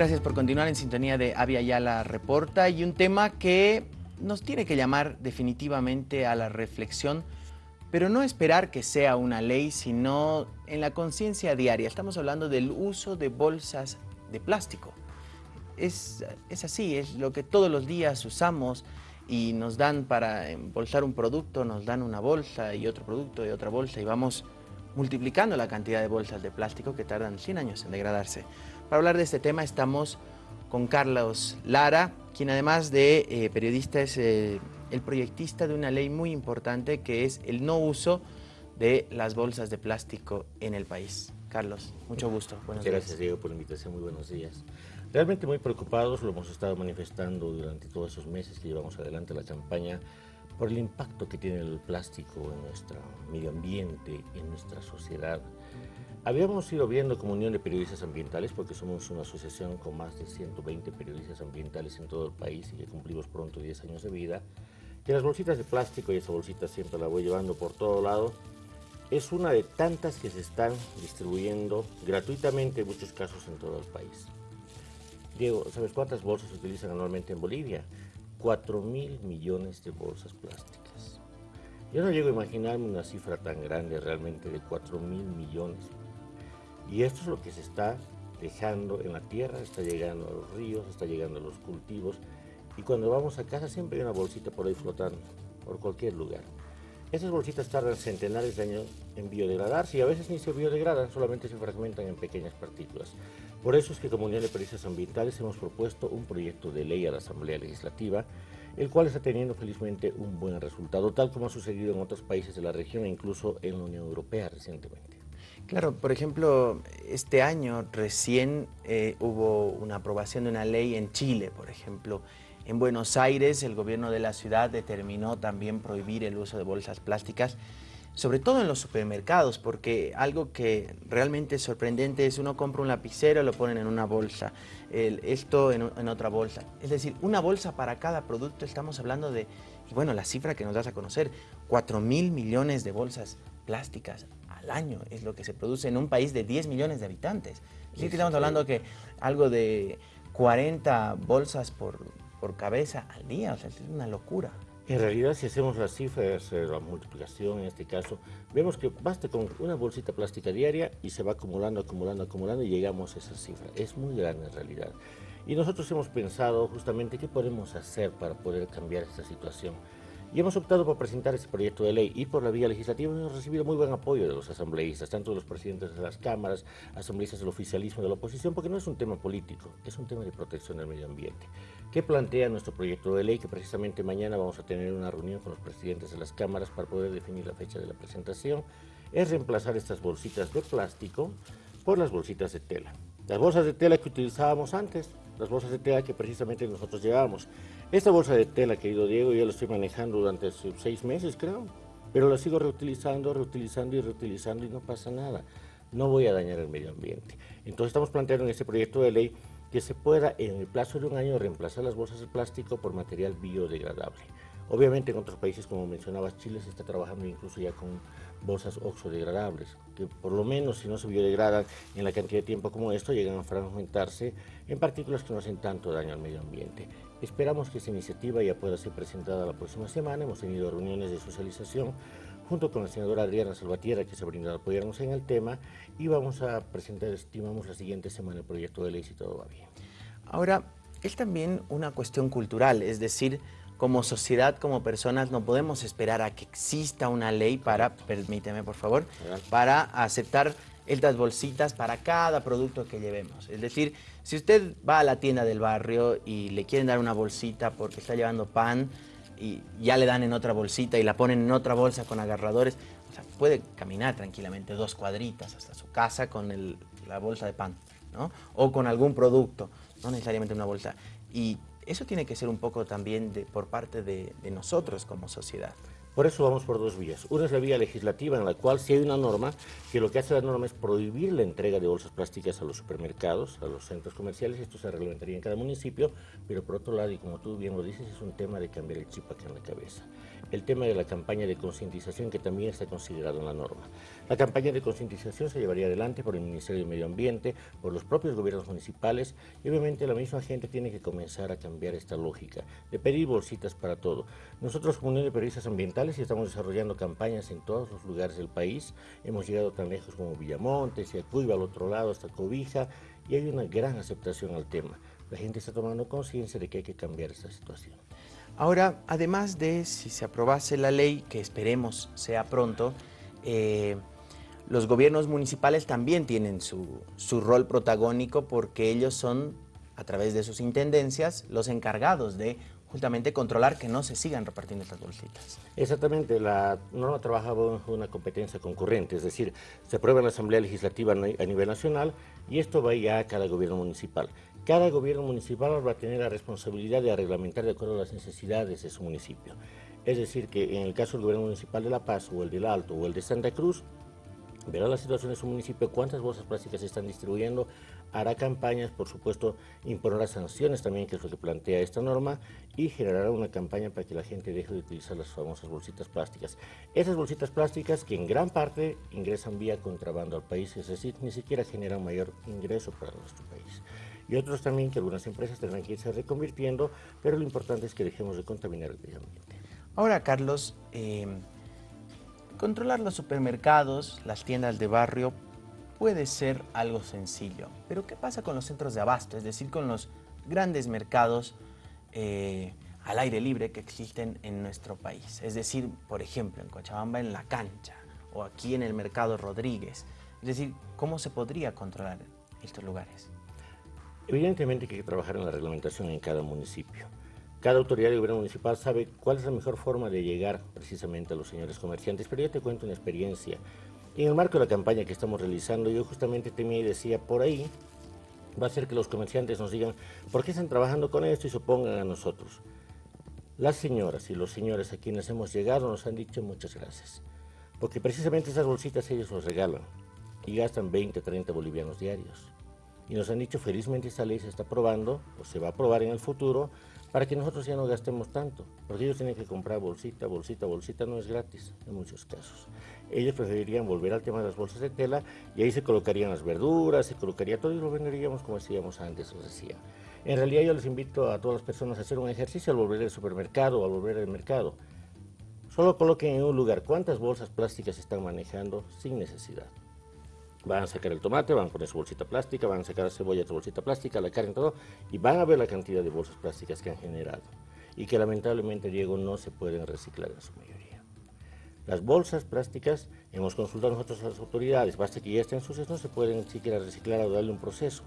Gracias por continuar en sintonía de Avia Yala Reporta y un tema que nos tiene que llamar definitivamente a la reflexión, pero no esperar que sea una ley, sino en la conciencia diaria. Estamos hablando del uso de bolsas de plástico. Es, es así, es lo que todos los días usamos y nos dan para embolsar un producto, nos dan una bolsa y otro producto y otra bolsa y vamos multiplicando la cantidad de bolsas de plástico que tardan 100 años en degradarse. Para hablar de este tema estamos con Carlos Lara, quien además de eh, periodista es eh, el proyectista de una ley muy importante que es el no uso de las bolsas de plástico en el país. Carlos, mucho gusto. Buenos Muchas gracias, Diego, por la invitación. Muy buenos días. Realmente muy preocupados, lo hemos estado manifestando durante todos esos meses que llevamos adelante la campaña por el impacto que tiene el plástico en nuestro medio ambiente, en nuestra sociedad. Habíamos ido viendo como Unión de Periodistas Ambientales, porque somos una asociación con más de 120 periodistas ambientales en todo el país y que cumplimos pronto 10 años de vida, que las bolsitas de plástico, y esa bolsita siempre la voy llevando por todo lado, es una de tantas que se están distribuyendo gratuitamente en muchos casos en todo el país. Diego, ¿sabes cuántas bolsas se utilizan anualmente en Bolivia? 4 mil millones de bolsas plásticas. Yo no llego a imaginarme una cifra tan grande realmente de 4 mil millones y esto es lo que se está dejando en la tierra, está llegando a los ríos, está llegando a los cultivos. Y cuando vamos a casa siempre hay una bolsita por ahí flotando, por cualquier lugar. Esas bolsitas tardan centenares de años en biodegradarse y a veces ni se biodegradan, solamente se fragmentan en pequeñas partículas. Por eso es que como Unión de Periodistas Ambientales hemos propuesto un proyecto de ley a la Asamblea Legislativa, el cual está teniendo felizmente un buen resultado, tal como ha sucedido en otros países de la región e incluso en la Unión Europea recientemente. Claro, por ejemplo, este año recién eh, hubo una aprobación de una ley en Chile, por ejemplo. En Buenos Aires el gobierno de la ciudad determinó también prohibir el uso de bolsas plásticas, sobre todo en los supermercados, porque algo que realmente es sorprendente es uno compra un lapicero, lo ponen en una bolsa, esto en, en, otra bolsa. Es decir, una bolsa para cada producto, estamos hablando de, bueno, la cifra que nos das a conocer, 4 mil millones de bolsas plásticas al año es lo que se produce en un país de 10 millones de habitantes. Sí, estamos hablando que algo de 40 bolsas por, por cabeza al día, o sea, es una locura. En realidad, si hacemos las cifras, eh, la multiplicación en este caso, vemos que basta con una bolsita plástica diaria y se va acumulando, acumulando, acumulando y llegamos a esa cifra. Es muy grande en realidad. Y nosotros hemos pensado justamente qué podemos hacer para poder cambiar esta situación. Y hemos optado por presentar este proyecto de ley y por la vía legislativa hemos recibido muy buen apoyo de los asambleístas, tanto de los presidentes de las cámaras, asambleístas del oficialismo de la oposición, porque no es un tema político, es un tema de protección del medio ambiente. ¿Qué plantea nuestro proyecto de ley? Que precisamente mañana vamos a tener una reunión con los presidentes de las cámaras para poder definir la fecha de la presentación. Es reemplazar estas bolsitas de plástico por las bolsitas de tela. Las bolsas de tela que utilizábamos antes, las bolsas de tela que precisamente nosotros llevábamos. Esta bolsa de tela, querido Diego, yo la estoy manejando durante seis meses, creo, pero la sigo reutilizando, reutilizando y reutilizando y no pasa nada. No voy a dañar el medio ambiente. Entonces estamos planteando en este proyecto de ley que se pueda en el plazo de un año reemplazar las bolsas de plástico por material biodegradable. Obviamente en otros países, como mencionabas, Chile se está trabajando incluso ya con bolsas oxodegradables, que por lo menos si no se biodegradan en la cantidad de tiempo como esto, llegan a fragmentarse en partículas que no hacen tanto daño al medio ambiente. Esperamos que esta iniciativa ya pueda ser presentada la próxima semana. Hemos tenido reuniones de socialización junto con la senadora Adriana Salvatierra, que se ha brindado a apoyarnos en el tema, y vamos a presentar, estimamos, la siguiente semana el proyecto de ley si todo va bien. Ahora, es también una cuestión cultural, es decir, como sociedad, como personas, no podemos esperar a que exista una ley para, permíteme por favor, para aceptar estas bolsitas para cada producto que llevemos. Es decir, si usted va a la tienda del barrio y le quieren dar una bolsita porque está llevando pan y ya le dan en otra bolsita y la ponen en otra bolsa con agarradores, o sea, puede caminar tranquilamente dos cuadritas hasta su casa con la bolsa de pan, ¿no? O con algún producto, no necesariamente una bolsa. Y eso tiene que ser un poco también de, por parte de, nosotros como sociedad. Por eso vamos por dos vías. Una es la vía legislativa, en la cual si hay una norma, que lo que hace la norma es prohibir la entrega de bolsas plásticas a los supermercados, a los centros comerciales, esto se reglamentaría en cada municipio, pero por otro lado, y como tú bien lo dices, es un tema de cambiar el chip aquí en la cabeza. el tema de la campaña de concientización que también está considerado en la norma. La campaña de concientización se llevaría adelante por el Ministerio de Medio Ambiente, por los propios gobiernos municipales y obviamente la misma gente tiene que comenzar a cambiar esta lógica de pedir bolsitas para todo. Nosotros como Unión de Periodistas Ambientales estamos desarrollando campañas en todos los lugares del país. Hemos llegado tan lejos como Villamonte, Ciacuiba, al otro lado, hasta Cobija y hay una gran aceptación al tema. La gente está tomando conciencia de que hay que cambiar esta situación. Ahora, además de si se aprobase la ley, que esperemos sea pronto, eh, los gobiernos municipales también tienen su, su, rol protagónico porque ellos son, a través de sus intendencias, los encargados de justamente controlar que no se sigan repartiendo estas bolsitas. Exactamente, la norma trabaja bajo una competencia concurrente, es decir, se aprueba en la Asamblea Legislativa a nivel nacional y esto va ya a cada gobierno municipal. Cada gobierno municipal va a tener la responsabilidad de reglamentar de acuerdo a las necesidades de su municipio. Es decir, que en el caso del gobierno municipal de La Paz o el del Alto o el de Santa Cruz, verá la situación de su municipio, cuántas bolsas plásticas se están distribuyendo, hará campañas, por supuesto, imponerá sanciones también, que es lo que plantea esta norma, y generará una campaña para que la gente deje de utilizar las famosas bolsitas plásticas. Esas bolsitas plásticas que en gran parte ingresan vía contrabando al país, es decir, ni siquiera generan mayor ingreso para nuestro país. Y otros también que algunas empresas tendrán que irse reconvirtiendo, pero lo importante es que dejemos de contaminar el medio ambiente. Ahora, Carlos, eh, controlar los supermercados, las tiendas de barrio, puede ser algo sencillo. Pero ¿qué pasa con los centros de abasto? Es decir, con los grandes mercados eh, al aire libre que existen en nuestro país. Es decir, por ejemplo, en Cochabamba en la cancha o aquí en el mercado Rodríguez. Es decir, ¿cómo se podría controlar estos lugares? Evidentemente que hay que trabajar en la reglamentación en cada municipio. Cada autoridad de gobierno municipal sabe cuál es la mejor forma de llegar precisamente a los señores comerciantes, pero yo te cuento una experiencia en el marco de la campaña que estamos realizando, yo justamente temía y decía, por ahí va a ser que los comerciantes nos digan, ¿por qué están trabajando con esto y se opongan a nosotros? Las señoras y los señores a quienes hemos llegado nos han dicho muchas gracias, porque precisamente esas bolsitas ellos nos regalan y gastan 20, 30 bolivianos diarios. Y nos han dicho, felizmente esta ley se está aprobando, o se va a aprobar en el futuro, para que nosotros ya no gastemos tanto, porque ellos tienen que comprar bolsita, bolsita, bolsita, no es gratis en muchos casos. Ellos preferirían volver al tema de las bolsas de tela y ahí se colocarían las verduras, se colocaría todo y lo venderíamos como decíamos antes, os decía. En realidad yo les invito a todas las personas a hacer un ejercicio al volver al supermercado o al volver al mercado. Solo coloquen en un lugar cuántas bolsas plásticas están manejando sin necesidad. Van a sacar el tomate, van a poner su bolsita plástica, van a sacar la cebolla, su bolsita plástica, la carne, todo, y van a ver la cantidad de bolsas plásticas que han generado y que lamentablemente, Diego, no se pueden reciclar en su mayoría. Las bolsas plásticas, hemos consultado nosotros a las autoridades, basta que ya estén sucias, no se pueden siquiera reciclar o darle un proceso.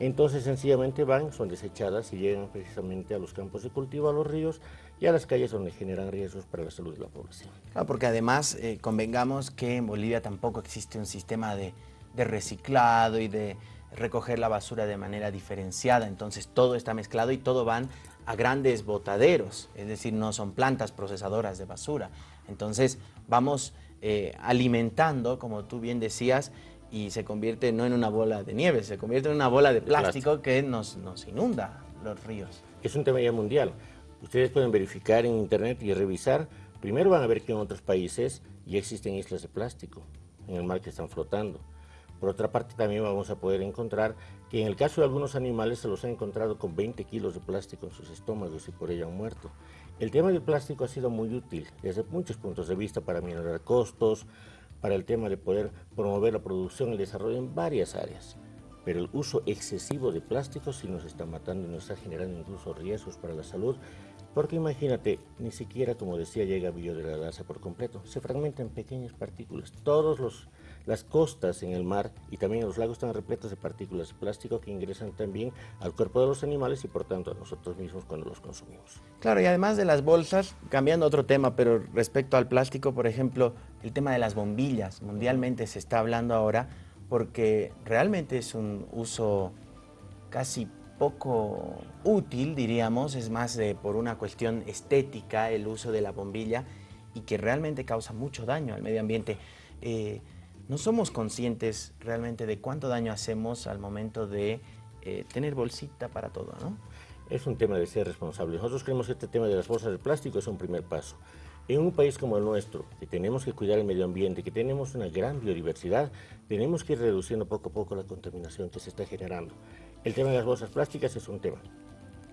Entonces sencillamente van, son desechadas y llegan precisamente a los campos de cultivo, a los ríos y a las calles donde generan riesgos para la salud de la población. Claro, porque además eh, convengamos que en Bolivia tampoco existe un sistema de, de reciclado y de recoger la basura de manera diferenciada, entonces todo está mezclado y todo van a grandes botaderos, es decir, no son plantas procesadoras de basura. Entonces vamos eh, alimentando, como tú bien decías, y se convierte no en una bola de nieve, se convierte en una bola de plástico, que nos, nos inunda los ríos. Es un tema ya mundial. Ustedes pueden verificar en internet y revisar. Primero van a ver que en otros países ya existen islas de plástico en el mar que están flotando. Por otra parte, también vamos a poder encontrar que en el caso de algunos animales se los han encontrado con 20 kilos de plástico en sus estómagos y por ello han muerto. El tema del plástico ha sido muy útil desde muchos puntos de vista para minorar costos, para el tema de poder promover la producción y el desarrollo en varias áreas. Pero el uso excesivo de plásticos sí nos está matando y nos está generando incluso riesgos para la salud, porque imagínate, ni siquiera, como decía, llega a biodegradarse por completo. Se fragmenta en pequeñas partículas. Todos los las costas en el mar y también los lagos están repletos de partículas de plástico que ingresan también al cuerpo de los animales y por tanto a nosotros mismos cuando los consumimos. Claro, y además de las bolsas, cambiando otro tema, pero respecto al plástico, por ejemplo, el tema de las bombillas, mundialmente se está hablando ahora porque realmente es un uso casi poco útil, diríamos, es más de, por una cuestión estética el uso de la bombilla y que realmente causa mucho daño al medio ambiente. Eh, no somos conscientes realmente de cuánto daño hacemos al momento de eh, tener bolsita para todo, ¿no? Es un tema de ser responsable. Nosotros creemos que este tema de las bolsas de plástico es un primer paso. En un país como el nuestro, que tenemos que cuidar el medio ambiente, que tenemos una gran biodiversidad, tenemos que ir reduciendo poco a poco la contaminación que se está generando. El tema de las bolsas plásticas es un tema.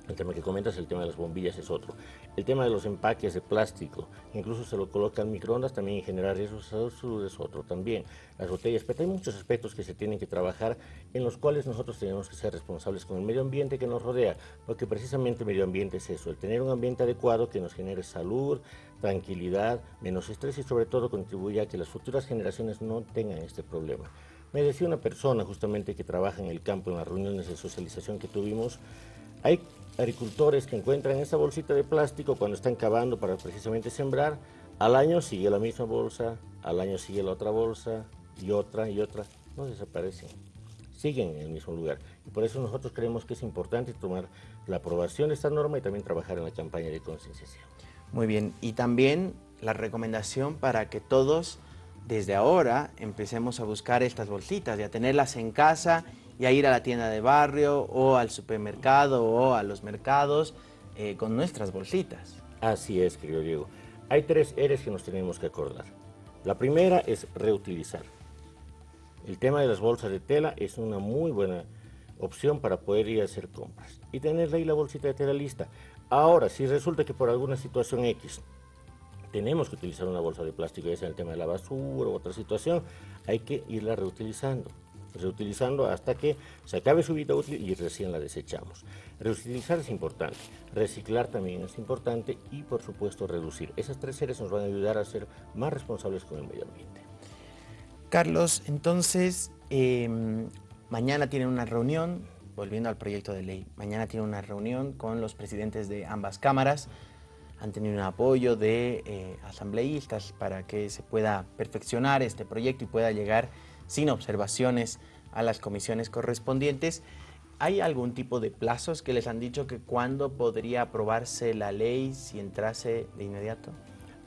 El tema que comentas, el tema de las bombillas es otro. El tema de los empaques de plástico, incluso se lo colocan microondas, también generar riesgos es otro también. Las botellas, pero hay muchos aspectos que se tienen que trabajar en los cuales nosotros tenemos que ser responsables con el medio ambiente que nos rodea, porque precisamente el medio ambiente es eso, el tener un ambiente adecuado que nos genere salud, tranquilidad, menos estrés y sobre todo contribuya a que las futuras generaciones no tengan este problema. Me decía una persona justamente que trabaja en el campo, en las reuniones de socialización que tuvimos, hay agricultores que encuentran esa bolsita de plástico cuando están cavando para precisamente sembrar, al año sigue la misma bolsa, al año sigue la otra bolsa, y otra, y otra, no desaparecen, siguen en el mismo lugar. Y por eso nosotros creemos que es importante tomar la aprobación de esta norma y también trabajar en la campaña de concienciación. Muy bien, y también la recomendación para que todos desde ahora empecemos a buscar estas bolsitas y a tenerlas en casa y a ir a la tienda de barrio o al supermercado o a los mercados eh, con nuestras bolsitas. Así es, querido Diego. Hay tres eres que nos tenemos que acordar. La primera es reutilizar. El tema de las bolsas de tela es una muy buena opción para poder ir a hacer compras y tener ahí la bolsita de tela lista. Ahora, si resulta que por alguna situación X tenemos que utilizar una bolsa de plástico, ya sea el tema de la basura u otra situación, hay que irla reutilizando reutilizando hasta que se acabe su vida útil y recién la desechamos. Reutilizar es importante, reciclar también es importante y por supuesto reducir. Esas tres series nos van a ayudar a ser más responsables con el medio ambiente. Carlos, entonces, em, mañana tienen una reunión, volviendo al proyecto de ley, mañana tienen una reunión con los presidentes de ambas cámaras, han tenido un apoyo de eh, asambleístas para que se pueda perfeccionar este proyecto y pueda llegar sin observaciones a las comisiones correspondientes. ¿Hay algún tipo de plazos que les han dicho que cuándo podría aprobarse la ley si entrase de inmediato?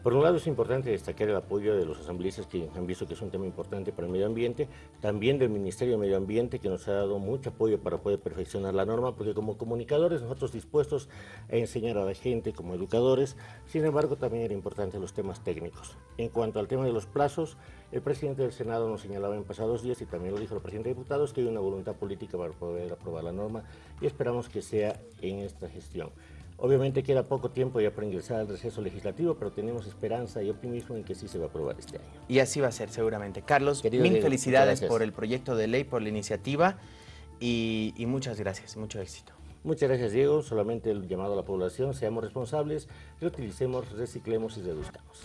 Por un lado es importante destacar el apoyo de los asambleístas que han visto que es un tema importante para el medio ambiente, también del Ministerio de Medio Ambiente que nos ha dado mucho apoyo para poder perfeccionar la norma, porque como comunicadores nosotros dispuestos a enseñar a la gente como educadores, sin embargo también era importante los temas técnicos. En cuanto al tema de los plazos, el presidente del Senado nos señalaba en pasados días y también lo dijo el presidente de diputados que hay una voluntad política para poder aprobar la norma y esperamos que sea en esta gestión. Obviamente queda poco tiempo ya para ingresar al receso legislativo, pero tenemos esperanza y optimismo en que sí se va a aprobar este año. Y así va a ser seguramente. Carlos, mil felicidades por el proyecto de ley, por la iniciativa y, y muchas gracias, mucho éxito. Muchas gracias, Diego. Solamente el llamado a la población, seamos responsables, reutilicemos, reciclemos y reduzcamos.